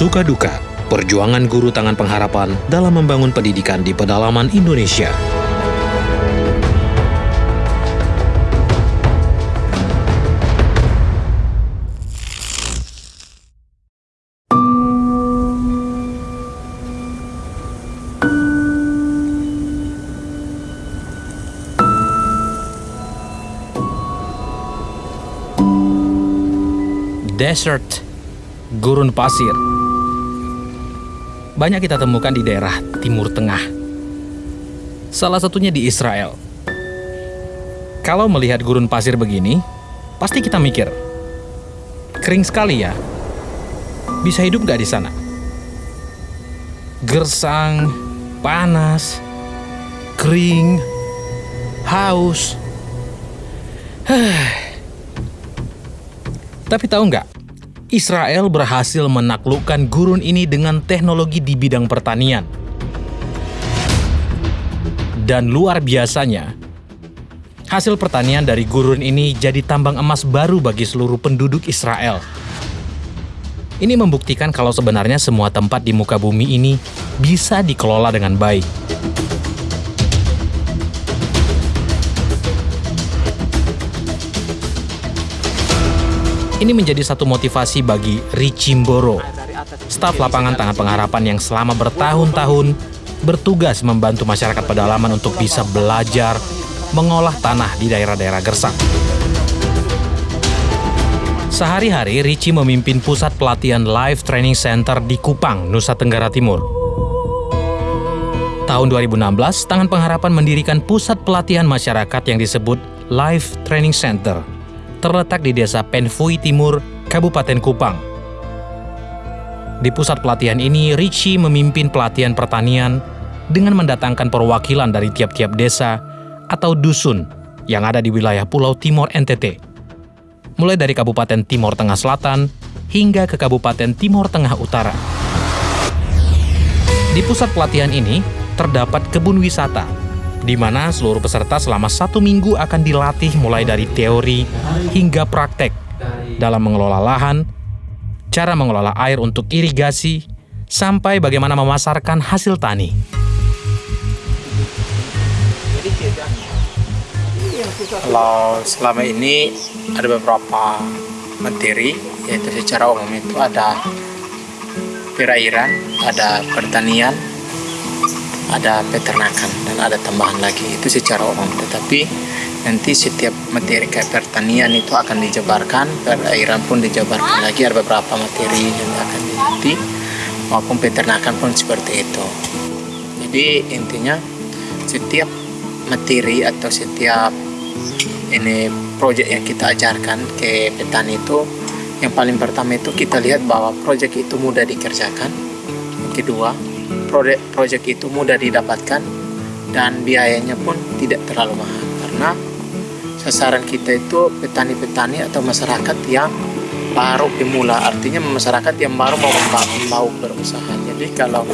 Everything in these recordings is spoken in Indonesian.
suka duka, perjuangan guru tangan pengharapan dalam membangun pendidikan di pedalaman Indonesia. Desert, gurun pasir. Banyak kita temukan di daerah Timur Tengah. Salah satunya di Israel. Kalau melihat gurun pasir begini, pasti kita mikir, kering sekali ya. Bisa hidup nggak di sana? Gersang, panas, kering, haus. Tapi tahu nggak? Israel berhasil menaklukkan gurun ini dengan teknologi di bidang pertanian. Dan luar biasanya, hasil pertanian dari gurun ini jadi tambang emas baru bagi seluruh penduduk Israel. Ini membuktikan kalau sebenarnya semua tempat di muka bumi ini bisa dikelola dengan baik. Ini menjadi satu motivasi bagi Richimboro, staf lapangan tangan pengharapan yang selama bertahun-tahun bertugas membantu masyarakat pedalaman untuk bisa belajar mengolah tanah di daerah-daerah gersang. Sehari-hari, Ricci memimpin pusat pelatihan Life Training Center di Kupang, Nusa Tenggara Timur. Tahun 2016, Tangan Pengharapan mendirikan pusat pelatihan masyarakat yang disebut Life Training Center terletak di desa Penfui Timur, Kabupaten Kupang. Di pusat pelatihan ini, Richie memimpin pelatihan pertanian dengan mendatangkan perwakilan dari tiap-tiap desa atau dusun yang ada di wilayah Pulau Timor NTT. Mulai dari Kabupaten Timor Tengah Selatan hingga ke Kabupaten Timor Tengah Utara. Di pusat pelatihan ini, terdapat kebun wisata di mana seluruh peserta selama satu minggu akan dilatih mulai dari teori hingga praktek dalam mengelola lahan, cara mengelola air untuk irigasi, sampai bagaimana memasarkan hasil tani. Kalau selama ini ada beberapa materi, yaitu secara umum itu ada perairan, ada pertanian, ada peternakan dan ada tambahan lagi. Itu secara umum tetapi nanti setiap materi kayak pertanian itu akan dijabarkan perairan pun dijabarkan lagi ada beberapa materi yang akan dilatih maupun peternakan pun seperti itu. Jadi intinya setiap materi atau setiap ini proyek yang kita ajarkan ke petani itu yang paling pertama itu kita lihat bahwa proyek itu mudah dikerjakan. Yang kedua proyek itu mudah didapatkan dan biayanya pun tidak terlalu mahal. Karena sasaran kita itu petani-petani atau masyarakat yang baru pemula artinya masyarakat yang baru mau mau berusaha. Jadi kalau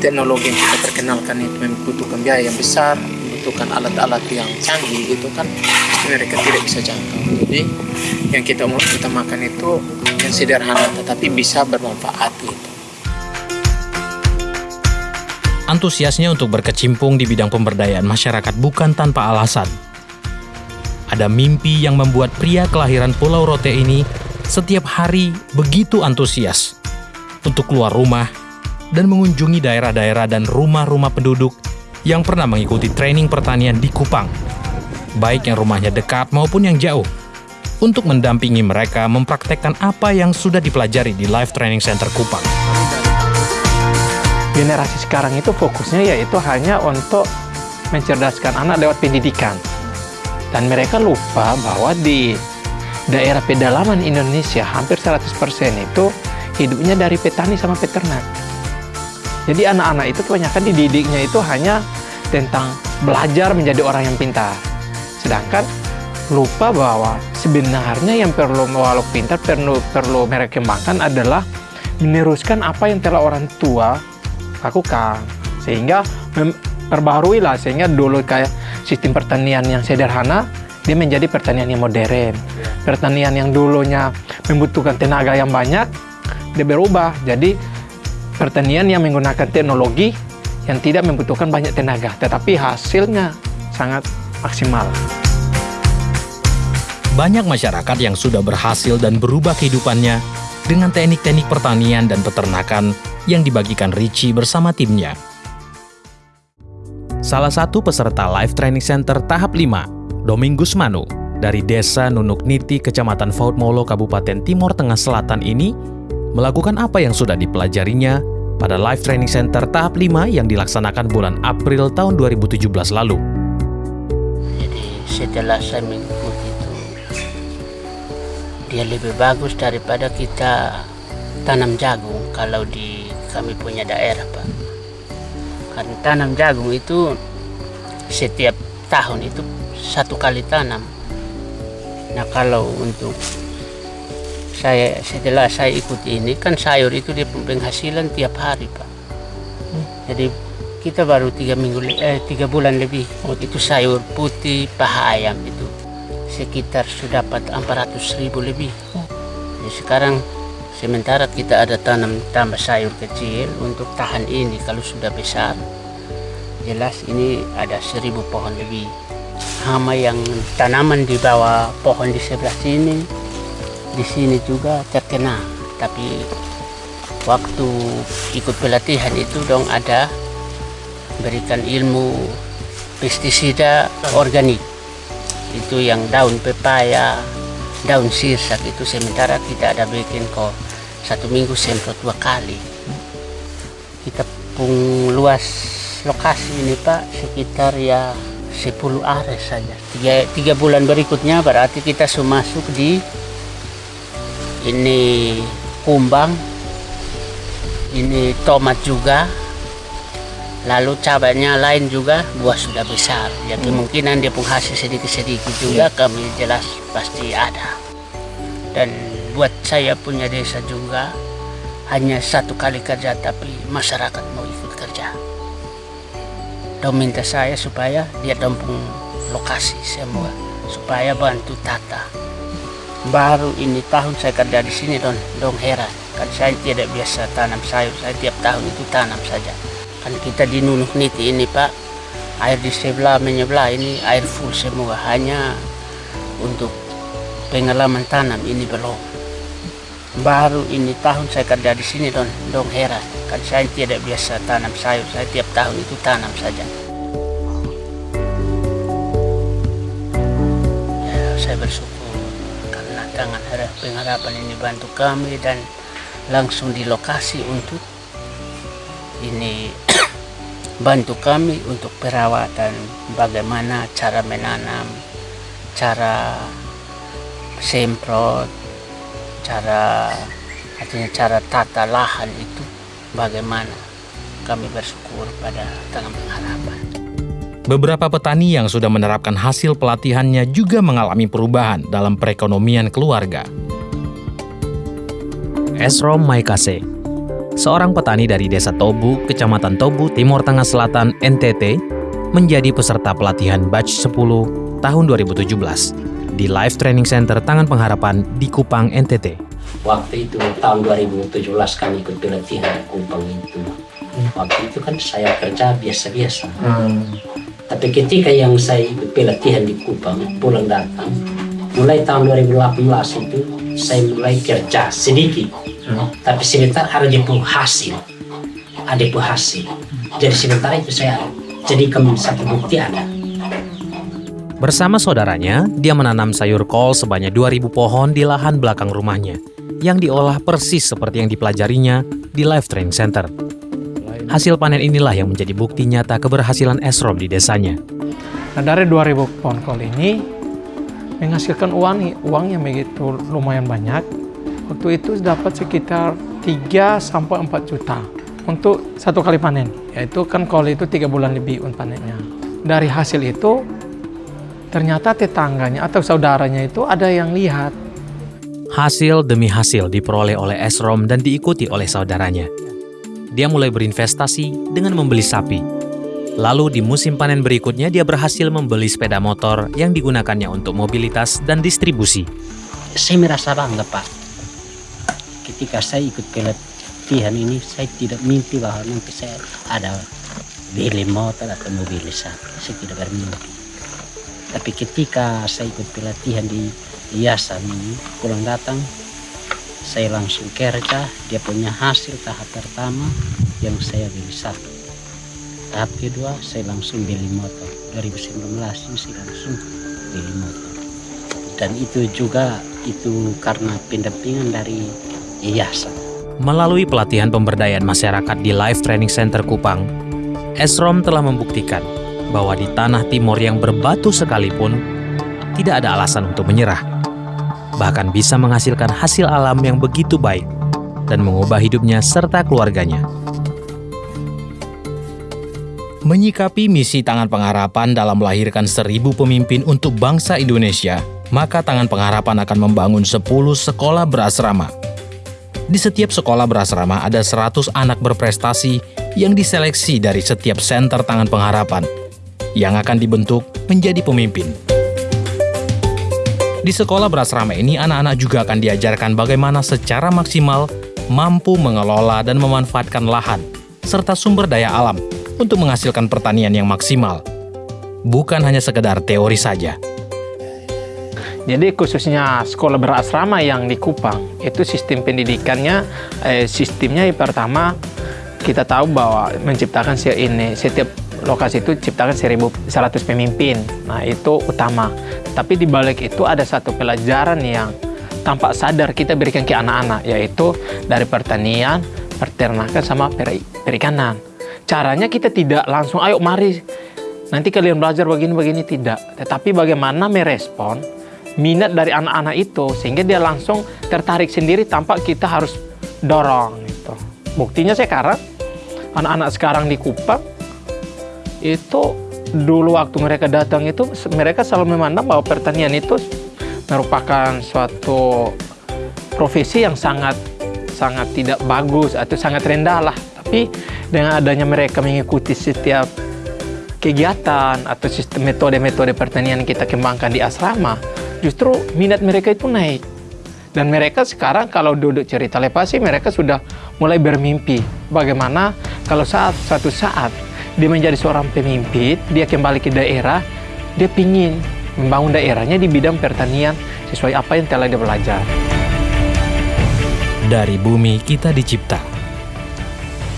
teknologi yang kita perkenalkan itu membutuhkan biaya yang besar membutuhkan alat-alat yang canggih itu kan mereka tidak bisa jangkau. Jadi yang kita kita makan itu yang sederhana tetapi bisa bermanfaat gitu Antusiasnya untuk berkecimpung di bidang pemberdayaan masyarakat bukan tanpa alasan. Ada mimpi yang membuat pria kelahiran Pulau Rote ini setiap hari begitu antusias untuk keluar rumah dan mengunjungi daerah-daerah dan rumah-rumah penduduk yang pernah mengikuti training pertanian di Kupang, baik yang rumahnya dekat maupun yang jauh, untuk mendampingi mereka mempraktekkan apa yang sudah dipelajari di Life Training Center Kupang generasi sekarang itu fokusnya yaitu hanya untuk mencerdaskan anak lewat pendidikan. Dan mereka lupa bahwa di daerah pedalaman Indonesia hampir 100% itu hidupnya dari petani sama peternak. Jadi anak-anak itu kebanyakan dididiknya itu hanya tentang belajar menjadi orang yang pintar. Sedangkan lupa bahwa sebenarnya yang perlu walau pintar perlu perlu mereka kembangkan adalah meneruskan apa yang telah orang tua lakukan sehingga perbaharui lah sehingga dulu kayak sistem pertanian yang sederhana dia menjadi pertanian yang modern pertanian yang dulunya membutuhkan tenaga yang banyak dia berubah jadi pertanian yang menggunakan teknologi yang tidak membutuhkan banyak tenaga, tetapi hasilnya sangat maksimal. Banyak masyarakat yang sudah berhasil dan berubah kehidupannya dengan teknik-teknik pertanian dan peternakan yang dibagikan Richie bersama timnya. Salah satu peserta Life Training Center tahap 5, Domingus Manu, dari desa Nunuk Niti, Kecamatan Fautmolo, Kabupaten Timur Tengah Selatan ini, melakukan apa yang sudah dipelajarinya pada Life Training Center tahap 5 yang dilaksanakan bulan April tahun 2017 lalu. Jadi setelah saya mengikuti dia lebih bagus daripada kita tanam jagung kalau di kami punya daerah Pak. Karena tanam jagung itu setiap tahun itu satu kali tanam. Nah kalau untuk saya setelah saya ikut ini kan sayur itu dia penghasilan tiap hari Pak. Jadi kita baru tiga minggu eh, tiga bulan lebih itu sayur putih paha ayam itu sekitar sudah dapat 400 ribu lebih. Jadi sekarang sementara kita ada tanam tambah sayur kecil untuk tahan ini kalau sudah besar. Jelas ini ada seribu pohon lebih. Hama yang tanaman di bawah pohon di sebelah sini di sini juga terkena. Tapi waktu ikut pelatihan itu dong ada berikan ilmu pestisida organik itu yang daun pepaya daun sirsak itu sementara kita ada bikin kok. Satu minggu semprot dua kali. Kita pun luas lokasi ini pak sekitar ya 10 are saja. Tiga, tiga bulan berikutnya berarti kita sudah masuk di ini kumbang ini tomat juga lalu cabainya lain juga buah sudah besar. Ya kemungkinan dia pun hasil sedikit-sedikit juga kami jelas pasti ada. Dan buat saya punya desa juga hanya satu kali kerja tapi masyarakat mau ikut kerja. Dan minta saya supaya dia dampung lokasi semua supaya bantu tata. Baru ini tahun saya kerja di sini don. Dong heran kan saya tidak biasa tanam sayur saya tiap tahun itu tanam saja kan kita di Nunuk Niti ini pak. Air di sebelah menyebelah ini air full semua. Hanya untuk pengalaman tanam ini belum. Baru ini tahun saya kerja di sini don. Dong heran kan saya tidak biasa tanam sayur. Saya tiap tahun itu tanam saja. Ya, saya bersyukur karena tangan harap pengharapan ini bantu kami dan langsung di lokasi untuk ini bantu kami untuk perawatan bagaimana cara menanam cara semprot cara artinya cara tata lahan itu bagaimana. Kami bersyukur pada tangan pengharapan. Beberapa petani yang sudah menerapkan hasil pelatihannya juga mengalami perubahan dalam perekonomian keluarga. Esrom Maikase, seorang petani dari Desa Tobu, Kecamatan Tobu, Timur Tengah Selatan, NTT, menjadi peserta pelatihan batch 10 tahun 2017 di Life Training Center Tangan Pengharapan di Kupang, NTT. waktu itu tahun 2017 kami ikut pelatihan di Kupang itu. Waktu itu kan saya kerja biasa-biasa. Tapi ketika yang saya ikut pelatihan di Kupang pulang datang mulai tahun 2018 itu saya mulai kerja sedikit tapi sebentar ada dia pun hasil ada pun hasil jadi sementara itu saya jadikan satu bukti ada Bersama saudaranya, dia menanam sayur kol sebanyak 2000 pohon di lahan belakang rumahnya, yang diolah persis seperti yang dipelajarinya di Life Training Center. Hasil panen inilah yang menjadi bukti nyata keberhasilan Esrom di desanya. Nah dari 2000 pohon kol ini menghasilkan uang uang yang begitu lumayan banyak. Waktu itu dapat sekitar 3 sampai 4 juta untuk satu kali panen. Yaitu kan kol itu tiga bulan lebih untuk panennya. Dari hasil itu ternyata tetangganya atau saudaranya itu ada yang lihat Hasil demi hasil diperoleh oleh Esrom dan diikuti oleh saudaranya. Dia mulai berinvestasi dengan membeli sapi. Lalu di musim panen berikutnya dia berhasil membeli sepeda motor yang digunakannya untuk mobilitas dan distribusi. saya merasa bangga pak ketika saya ikut pelatihan ini saya tidak mimpi bahwa nanti saya ada beli motor atau mobil sapi saya tidak bermimpi. Tapi ketika saya ikut pelatihan di yayasan ini pulang datang saya langsung kerja dia punya hasil tahap pertama yang saya beli sapi tahap kedua saya langsung beli motor. 2019 ini saya langsung beli motor. Dan itu juga itu karena pendampingan dari yayasan Melalui pelatihan pemberdayaan masyarakat di Life Training Center Kupang, Esrom telah membuktikan bahwa di tanah timur yang berbatu sekalipun, tidak ada alasan untuk menyerah. Bahkan bisa menghasilkan hasil alam yang begitu baik dan mengubah hidupnya serta keluarganya. Menyikapi misi Tangan Pengharapan dalam melahirkan seribu pemimpin untuk bangsa Indonesia, maka Tangan Pengharapan akan membangun 10 sekolah berasrama. Di setiap sekolah berasrama ada 100 anak berprestasi yang diseleksi dari setiap senter Tangan Pengharapan yang akan dibentuk menjadi pemimpin. Di sekolah berasrama ini, anak-anak juga akan diajarkan bagaimana secara maksimal mampu mengelola dan memanfaatkan lahan serta sumber daya alam untuk menghasilkan pertanian yang maksimal. Bukan hanya sekedar teori saja. Jadi khususnya sekolah berasrama yang di Kupang itu sistem pendidikannya eh, sistemnya pertama kita tahu bahwa menciptakan ini setiap lokasi itu ciptakan 1100 pemimpin. Nah, itu utama. Tapi di balik itu ada satu pelajaran yang tampak sadar kita berikan ke anak-anak yaitu dari pertanian, peternakan sama peri- perikanan. Caranya kita tidak langsung ayo mari nanti kalian belajar begini-begini tidak, tetapi bagaimana merespon minat dari anak-anak itu sehingga dia langsung tertarik sendiri tanpa kita harus dorong gitu. Buktinya sekarang anak-anak sekarang di Kupang itu dulu waktu mereka datang itu mereka selalu memandang bahwa pertanian itu merupakan suatu profesi yang sangat sangat tidak bagus atau sangat rendah lah. Tapi dengan adanya mereka mengikuti setiap kegiatan atau sistem metode-metode pertanian kita kembangkan di asrama, justru minat mereka itu naik. Dan mereka sekarang kalau duduk cerita lepasi, mereka sudah mulai bermimpi. Bagaimana kalau saat suatu saat dia menjadi seorang pemimpin, dia kembali ke daerah, dia ingin membangun daerahnya di bidang pertanian sesuai apa yang telah dia belajar. Dari bumi kita dicipta.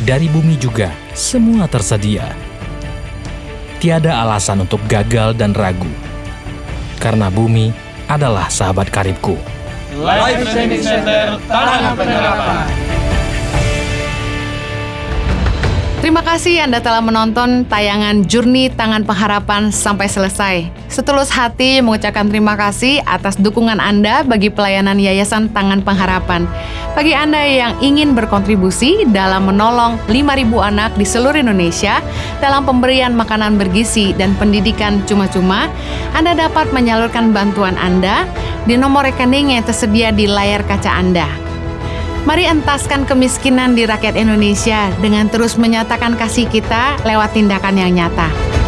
Dari bumi juga semua tersedia. Tiada alasan untuk gagal dan ragu. Karena bumi adalah sahabat karibku. Life Training Center Tangan Pengharapan. Terima kasih Anda telah menonton tayangan Jurni Tangan Pengharapan sampai selesai. Setulus hati mengucapkan terima kasih atas dukungan Anda bagi pelayanan Yayasan Tangan Pengharapan. Bagi Anda yang ingin berkontribusi dalam menolong 5.000 anak di seluruh Indonesia dalam pemberian makanan bergizi dan pendidikan cuma-cuma, Anda dapat menyalurkan bantuan Anda di nomor rekening yang tersedia di layar kaca Anda. Mari entaskan kemiskinan di rakyat Indonesia dengan terus menyatakan kasih kita lewat tindakan yang nyata.